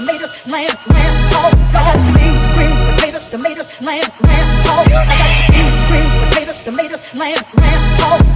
tomatoes, lamb, lamb, hog, dog, beans, greens, potatoes, tomatoes, lamb, lamb, hog. I got beans, greens, potatoes, tomatoes, lamb, lamb, hog,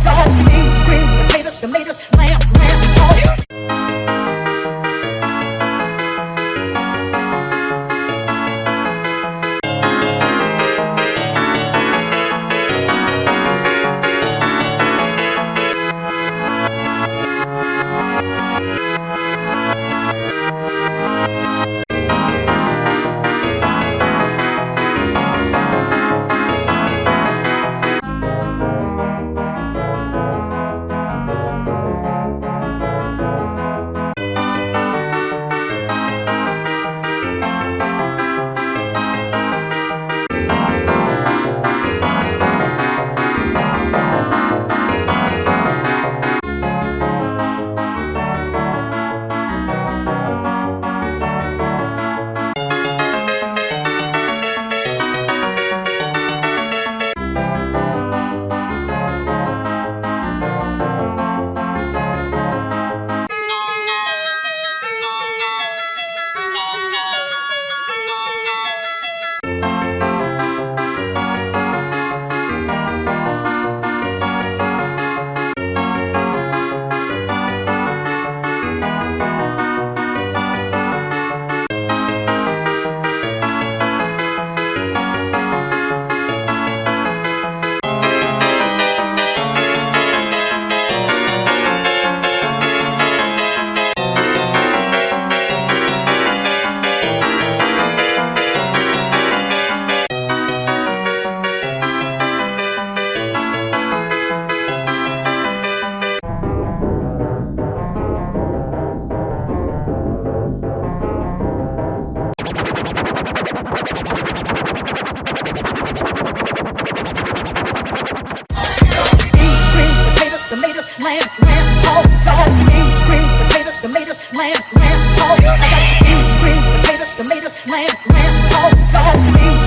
lamb, lamb, dog, beans, potatoes, tomatoes, lamb, lamb, got beans,